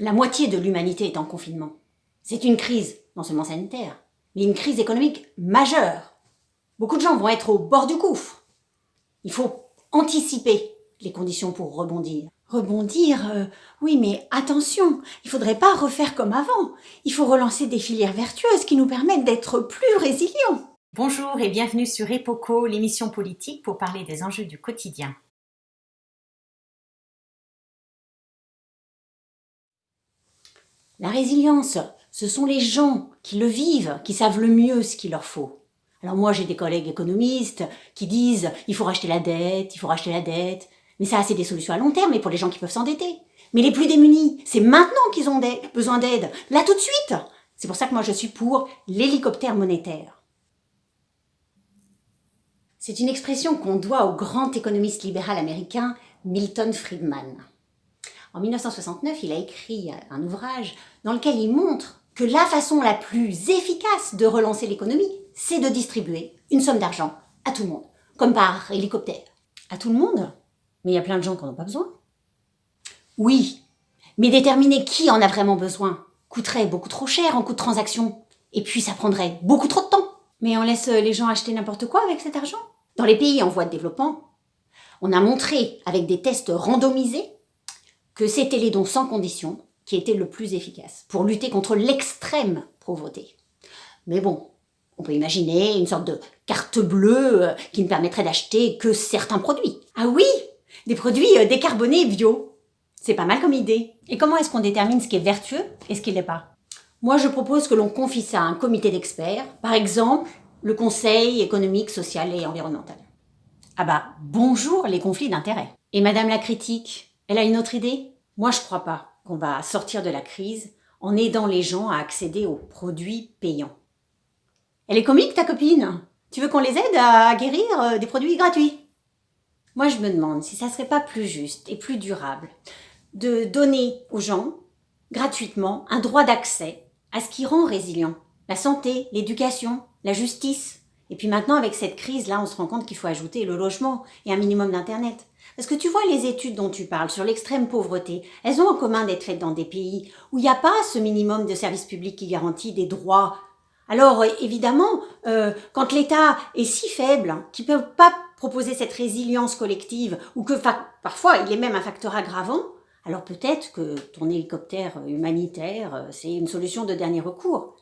La moitié de l'humanité est en confinement. C'est une crise, non seulement sanitaire, mais une crise économique majeure. Beaucoup de gens vont être au bord du gouffre. Il faut anticiper les conditions pour rebondir. Rebondir, euh, oui, mais attention, il faudrait pas refaire comme avant. Il faut relancer des filières vertueuses qui nous permettent d'être plus résilients. Bonjour et bienvenue sur EPOCO, l'émission politique pour parler des enjeux du quotidien. La résilience, ce sont les gens qui le vivent, qui savent le mieux ce qu'il leur faut. Alors moi, j'ai des collègues économistes qui disent il faut racheter la dette, il faut racheter la dette. Mais ça, c'est des solutions à long terme, mais pour les gens qui peuvent s'endetter. Mais les plus démunis, c'est maintenant qu'ils ont besoin d'aide, là tout de suite. C'est pour ça que moi, je suis pour l'hélicoptère monétaire. C'est une expression qu'on doit au grand économiste libéral américain Milton Friedman. En 1969, il a écrit un ouvrage dans lequel il montre que la façon la plus efficace de relancer l'économie, c'est de distribuer une somme d'argent à tout le monde, comme par hélicoptère. À tout le monde Mais il y a plein de gens qui n'en ont pas besoin. Oui, mais déterminer qui en a vraiment besoin coûterait beaucoup trop cher en coût de transaction, et puis ça prendrait beaucoup trop de temps. Mais on laisse les gens acheter n'importe quoi avec cet argent? Dans les pays en voie de développement, on a montré avec des tests randomisés que c'était les dons sans condition qui étaient le plus efficaces pour lutter contre l'extrême pauvreté. Mais bon, on peut imaginer une sorte de carte bleue euh, qui ne permettrait d'acheter que certains produits. Ah oui Des produits euh, décarbonés et bio. C'est pas mal comme idée. Et comment est-ce qu'on détermine ce qui est vertueux et ce qui l'est pas? Moi, je propose que l'on confie ça à un comité d'experts, par exemple le Conseil économique, social et environnemental. Ah bah, bonjour les conflits d'intérêts. Et Madame la critique, elle a une autre idée? Moi, je crois pas qu'on va sortir de la crise en aidant les gens à accéder aux produits payants. Elle est comique, ta copine? Tu veux qu'on les aide à guérir euh, des produits gratuits? Moi, je me demande si ça serait pas plus juste et plus durable de donner aux gens, gratuitement, un droit d'accès à ce qui rend résilient. La santé, l'éducation, la justice. Et puis maintenant, avec cette crise-là, on se rend compte qu'il faut ajouter le logement et un minimum d'Internet. Parce que tu vois, les études dont tu parles sur l'extrême pauvreté, elles ont en commun d'être faites dans des pays où il n'y a pas ce minimum de services publics qui garantit des droits. Alors évidemment, euh, quand l'État est si faible qu'il ne peut pas proposer cette résilience collective, ou que parfois il est même un facteur aggravant, alors peut-être que ton hélicoptère humanitaire, euh, c'est une solution de dernier recours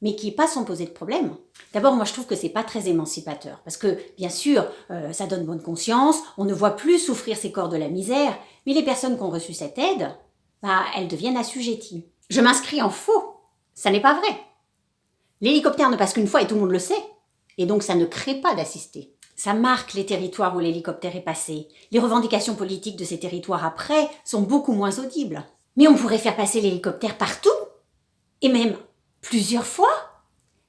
mais qui n'est pas sans poser de problème. D'abord, moi je trouve que c'est pas très émancipateur, parce que bien sûr, euh, ça donne bonne conscience, on ne voit plus souffrir ces corps de la misère, mais les personnes qui ont reçu cette aide, bah, elles deviennent assujetties. Je m'inscris en faux, ça n'est pas vrai. L'hélicoptère ne passe qu'une fois et tout le monde le sait, et donc ça ne crée pas d'assister. Ça marque les territoires où l'hélicoptère est passé. Les revendications politiques de ces territoires après sont beaucoup moins audibles. Mais on pourrait faire passer l'hélicoptère partout, et même plusieurs fois.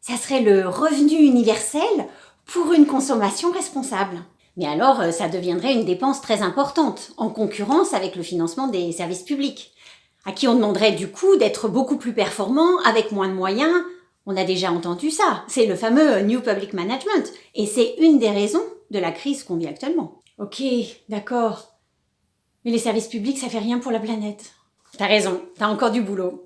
Ça serait le revenu universel pour une consommation responsable. Mais alors, euh, ça deviendrait une dépense très importante, en concurrence avec le financement des services publics, à qui on demanderait du coup d'être beaucoup plus performant avec moins de moyens. On a déjà entendu ça, c'est le fameux New Public Management, et c'est une des raisons de la crise qu'on vit actuellement. Ok, d'accord. Mais les services publics, ça fait rien pour la planète. T'as raison, t'as encore du boulot.